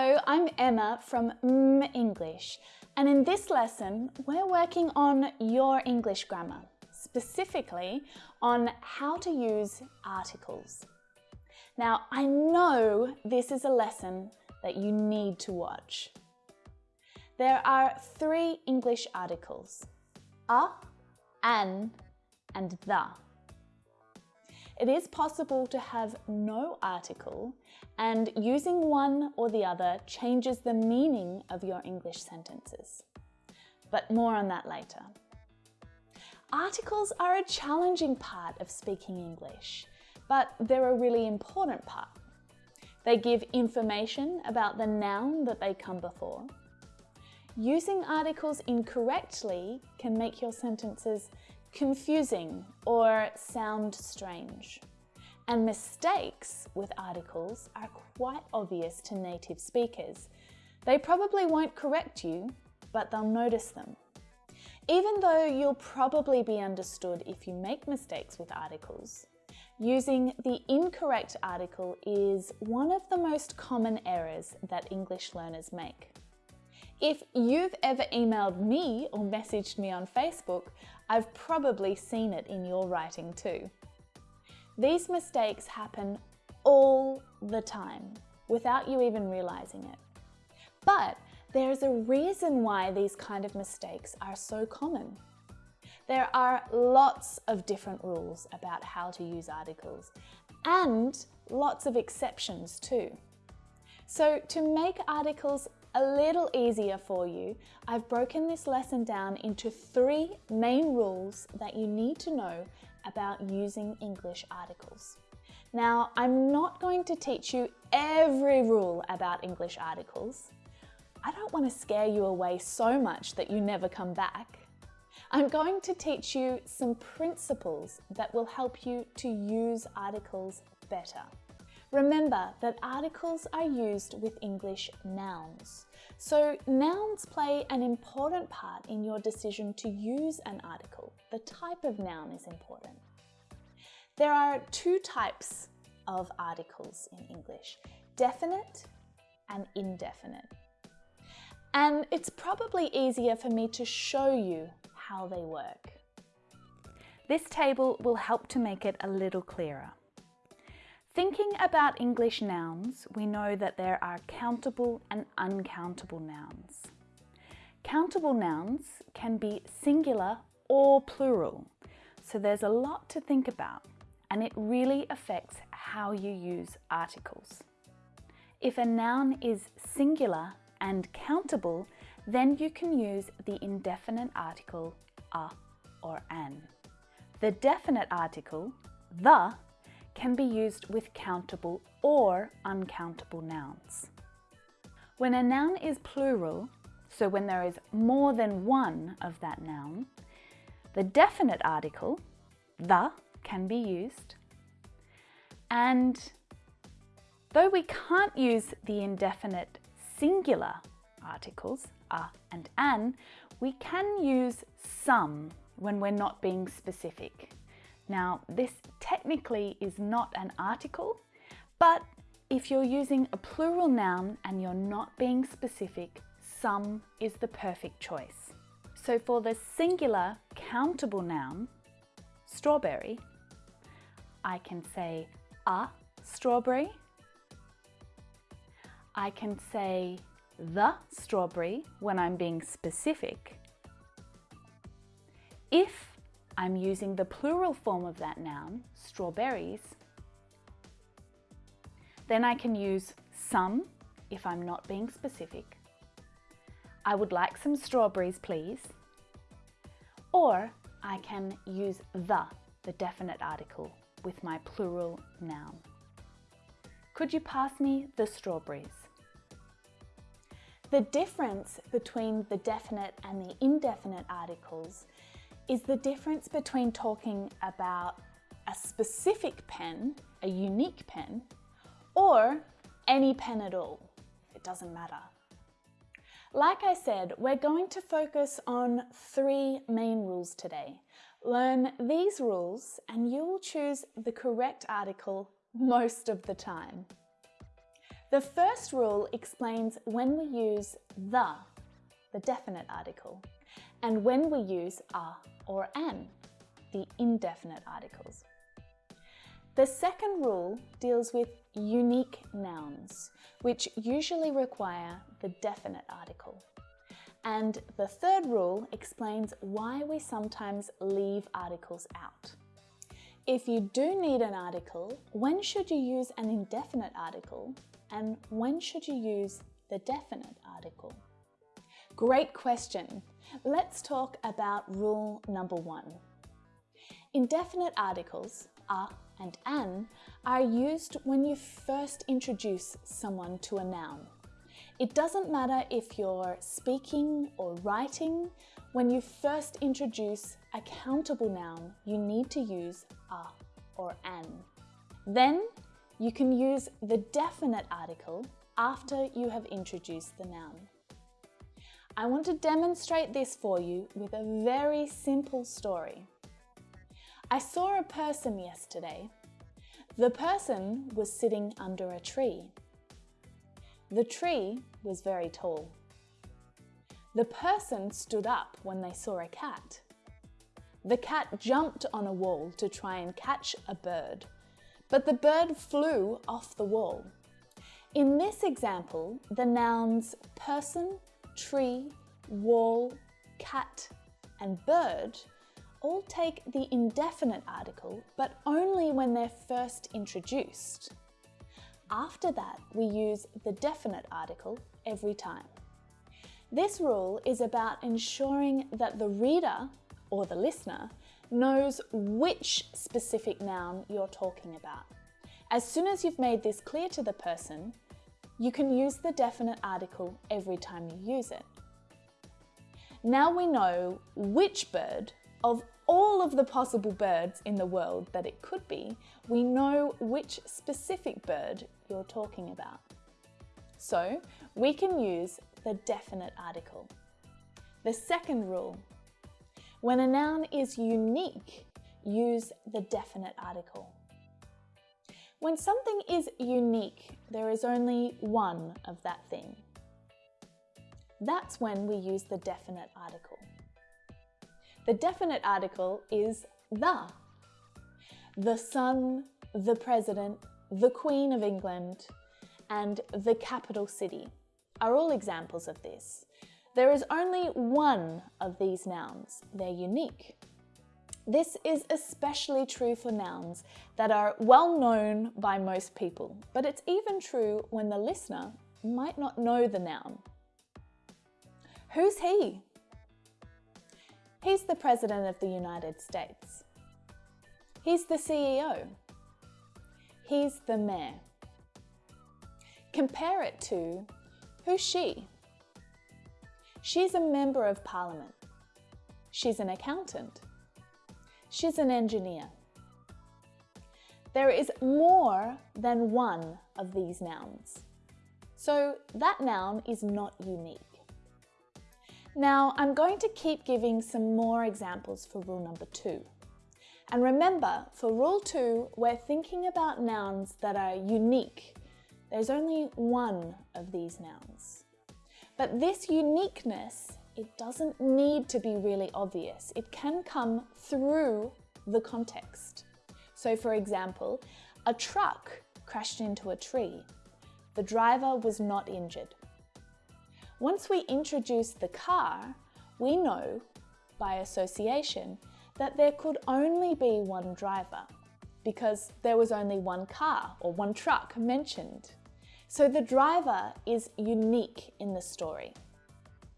Hello, I'm Emma from M English, and in this lesson, we're working on your English grammar, specifically on how to use articles. Now, I know this is a lesson that you need to watch. There are three English articles, a, an, and the. It is possible to have no article and using one or the other changes the meaning of your English sentences. But more on that later. Articles are a challenging part of speaking English, but they're a really important part. They give information about the noun that they come before. Using articles incorrectly can make your sentences confusing or sound strange. And mistakes with articles are quite obvious to native speakers. They probably won't correct you, but they'll notice them. Even though you'll probably be understood if you make mistakes with articles, using the incorrect article is one of the most common errors that English learners make. If you've ever emailed me or messaged me on Facebook, I've probably seen it in your writing too. These mistakes happen all the time without you even realizing it. But there's a reason why these kind of mistakes are so common. There are lots of different rules about how to use articles and lots of exceptions too. So to make articles a little easier for you, I've broken this lesson down into three main rules that you need to know about using English articles. Now, I'm not going to teach you every rule about English articles. I don't want to scare you away so much that you never come back. I'm going to teach you some principles that will help you to use articles better. Remember that articles are used with English nouns. So nouns play an important part in your decision to use an article. The type of noun is important. There are two types of articles in English, definite and indefinite. And it's probably easier for me to show you how they work. This table will help to make it a little clearer. Thinking about English nouns, we know that there are countable and uncountable nouns. Countable nouns can be singular or plural, so there's a lot to think about and it really affects how you use articles. If a noun is singular and countable, then you can use the indefinite article a or an. The definite article, the, can be used with countable or uncountable nouns. When a noun is plural, so when there is more than one of that noun, the definite article, the, can be used. And though we can't use the indefinite singular articles, a and an, we can use some when we're not being specific. Now, this technically is not an article, but if you're using a plural noun and you're not being specific, some is the perfect choice. So for the singular countable noun, strawberry, I can say a strawberry. I can say the strawberry when I'm being specific. If I'm using the plural form of that noun, strawberries, then I can use some if I'm not being specific. I would like some strawberries, please. Or I can use the, the definite article, with my plural noun. Could you pass me the strawberries? The difference between the definite and the indefinite articles is the difference between talking about a specific pen, a unique pen, or any pen at all. It doesn't matter. Like I said, we're going to focus on three main rules today. Learn these rules and you'll choose the correct article most of the time. The first rule explains when we use the, the definite article, and when we use a or an, the indefinite articles. The second rule deals with unique nouns, which usually require the definite article. And the third rule explains why we sometimes leave articles out. If you do need an article, when should you use an indefinite article and when should you use the definite article? Great question. Let's talk about rule number one. Indefinite articles, a and an, are used when you first introduce someone to a noun. It doesn't matter if you're speaking or writing, when you first introduce a countable noun, you need to use a or an. Then you can use the definite article after you have introduced the noun. I want to demonstrate this for you with a very simple story. I saw a person yesterday. The person was sitting under a tree. The tree was very tall. The person stood up when they saw a cat. The cat jumped on a wall to try and catch a bird, but the bird flew off the wall. In this example, the nouns person, tree, wall, cat, and bird all take the indefinite article, but only when they're first introduced. After that, we use the definite article every time. This rule is about ensuring that the reader, or the listener, knows which specific noun you're talking about. As soon as you've made this clear to the person, you can use the definite article every time you use it. Now we know which bird of all of the possible birds in the world that it could be, we know which specific bird you're talking about. So we can use the definite article. The second rule, when a noun is unique, use the definite article. When something is unique, there is only one of that thing. That's when we use the definite article. The definite article is the. The Sun, the President, the Queen of England, and the capital city are all examples of this. There is only one of these nouns. They're unique. This is especially true for nouns that are well known by most people, but it's even true when the listener might not know the noun. Who's he? He's the President of the United States. He's the CEO. He's the Mayor. Compare it to who's she? She's a Member of Parliament. She's an accountant. She's an engineer. There is more than one of these nouns. So that noun is not unique. Now, I'm going to keep giving some more examples for rule number two. And remember, for rule two, we're thinking about nouns that are unique. There's only one of these nouns. But this uniqueness, it doesn't need to be really obvious. It can come through the context. So for example, a truck crashed into a tree. The driver was not injured. Once we introduce the car, we know, by association, that there could only be one driver because there was only one car or one truck mentioned. So the driver is unique in the story.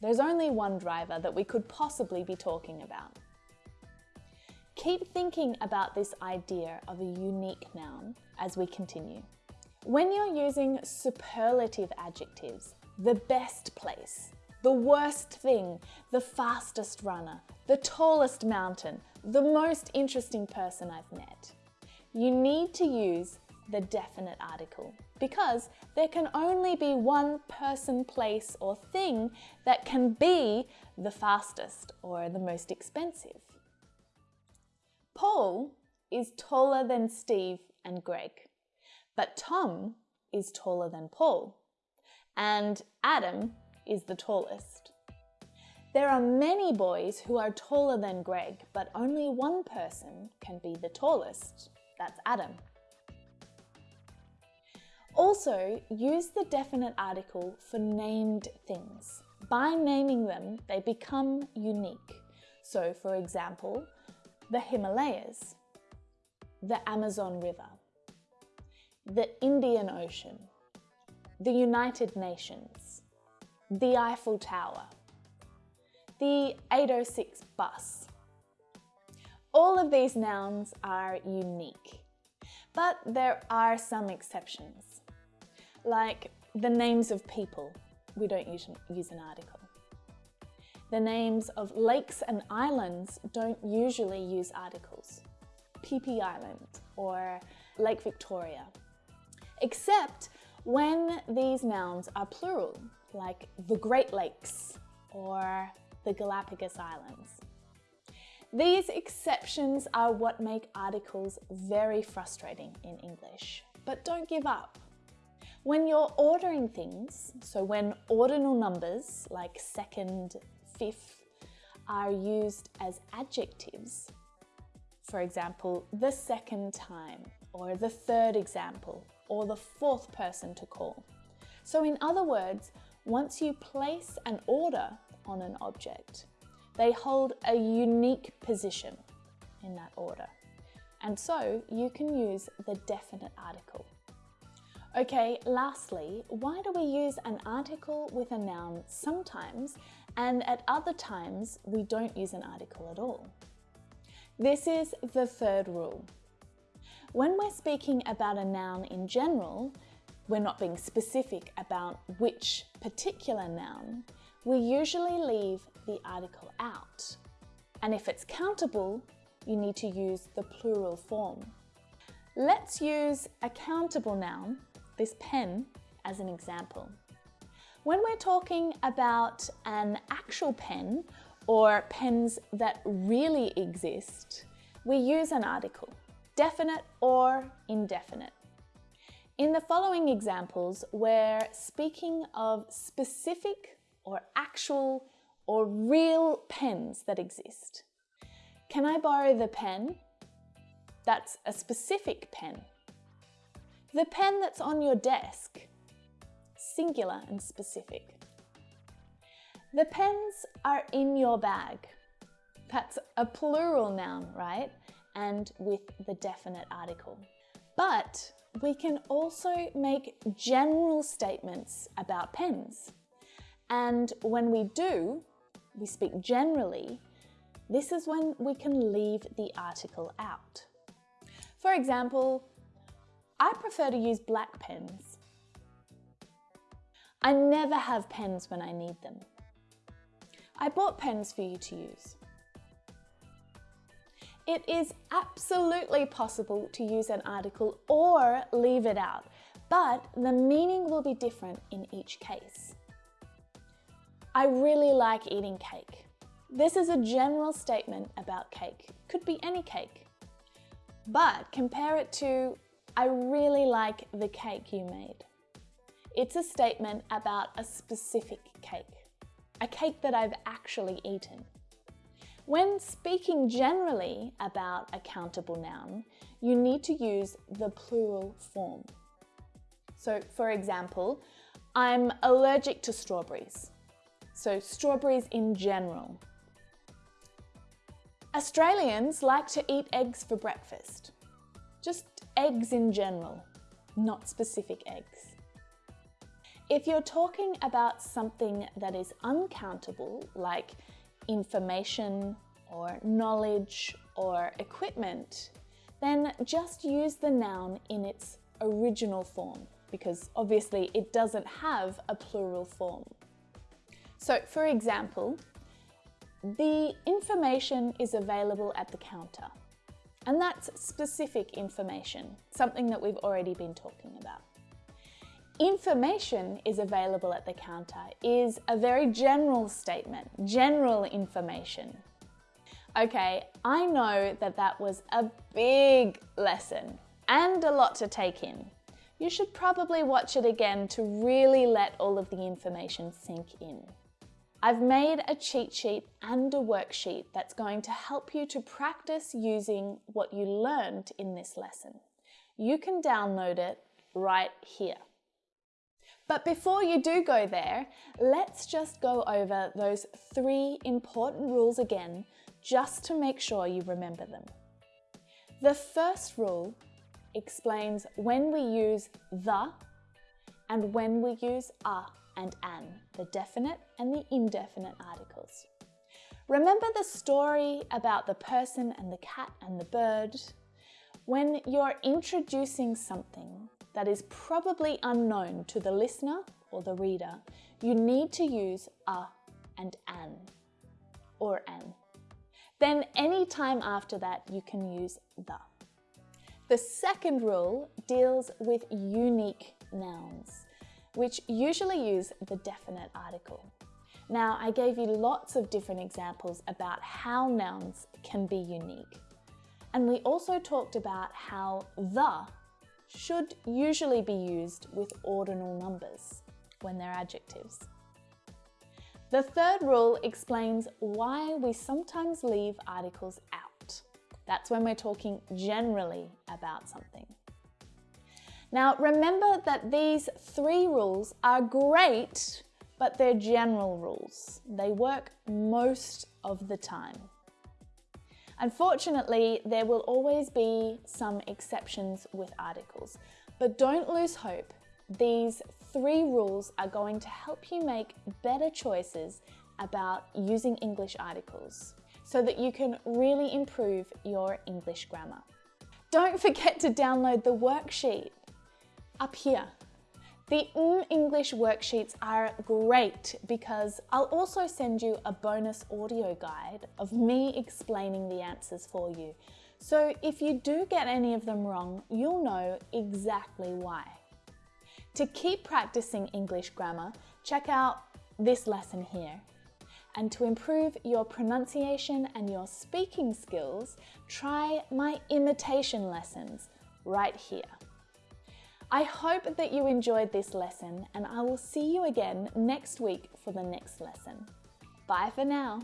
There's only one driver that we could possibly be talking about. Keep thinking about this idea of a unique noun as we continue. When you're using superlative adjectives, the best place, the worst thing, the fastest runner, the tallest mountain, the most interesting person I've met. You need to use the definite article because there can only be one person, place or thing that can be the fastest or the most expensive. Paul is taller than Steve and Greg, but Tom is taller than Paul, and Adam is the tallest. There are many boys who are taller than Greg, but only one person can be the tallest. That's Adam. Also, use the definite article for named things. By naming them, they become unique. So, for example, the Himalayas, the Amazon River, the Indian Ocean, the United Nations, the Eiffel Tower, the 806 bus. All of these nouns are unique, but there are some exceptions, like the names of people. We don't use, use an article. The names of lakes and islands don't usually use articles. Phi Island or Lake Victoria. Except when these nouns are plural, like the Great Lakes or the Galapagos Islands. These exceptions are what make articles very frustrating in English, but don't give up. When you're ordering things, so when ordinal numbers like second, fifth are used as adjectives, for example, the second time, or the third example, or the fourth person to call. So in other words, once you place an order on an object, they hold a unique position in that order. And so you can use the definite article. Okay, lastly, why do we use an article with a noun sometimes and at other times we don't use an article at all? This is the third rule. When we're speaking about a noun in general, we're not being specific about which particular noun, we usually leave the article out. And if it's countable, you need to use the plural form. Let's use a countable noun this pen as an example. When we're talking about an actual pen or pens that really exist, we use an article, definite or indefinite. In the following examples, we're speaking of specific or actual or real pens that exist. Can I borrow the pen? That's a specific pen. The pen that's on your desk, singular and specific. The pens are in your bag. That's a plural noun, right? And with the definite article. But we can also make general statements about pens. And when we do, we speak generally, this is when we can leave the article out. For example, I prefer to use black pens. I never have pens when I need them. I bought pens for you to use. It is absolutely possible to use an article or leave it out, but the meaning will be different in each case. I really like eating cake. This is a general statement about cake. Could be any cake. But compare it to I really like the cake you made. It's a statement about a specific cake, a cake that I've actually eaten. When speaking generally about a countable noun, you need to use the plural form. So for example, I'm allergic to strawberries. So strawberries in general. Australians like to eat eggs for breakfast. Just eggs in general, not specific eggs. If you're talking about something that is uncountable, like information or knowledge or equipment, then just use the noun in its original form because obviously it doesn't have a plural form. So for example, the information is available at the counter. And that's specific information, something that we've already been talking about. Information is available at the counter is a very general statement, general information. Okay, I know that that was a big lesson and a lot to take in. you should probably watch it again to really let all of the information sink in. I've made a cheat sheet and a worksheet that's going to help you to practice using what you learned in this lesson. You can download it right here. But before you do go there, let's just go over those three important rules again, just to make sure you remember them. The first rule explains when we use the and when we use a and an, the definite and the indefinite articles. Remember the story about the person and the cat and the bird? When you're introducing something that is probably unknown to the listener or the reader, you need to use a and an or an. Then any time after that, you can use the. The second rule deals with unique nouns which usually use the definite article. Now, I gave you lots of different examples about how nouns can be unique. And we also talked about how the should usually be used with ordinal numbers when they're adjectives. The third rule explains why we sometimes leave articles out. That's when we're talking generally about something. Now remember that these three rules are great, but they're general rules. They work most of the time. Unfortunately, there will always be some exceptions with articles, but don't lose hope. These three rules are going to help you make better choices about using English articles so that you can really improve your English grammar. Don't forget to download the worksheet up here. The mm English worksheets are great because I'll also send you a bonus audio guide of me explaining the answers for you. So if you do get any of them wrong, you'll know exactly why. To keep practicing English grammar, check out this lesson here. And to improve your pronunciation and your speaking skills, try my imitation lessons right here. I hope that you enjoyed this lesson and I will see you again next week for the next lesson. Bye for now.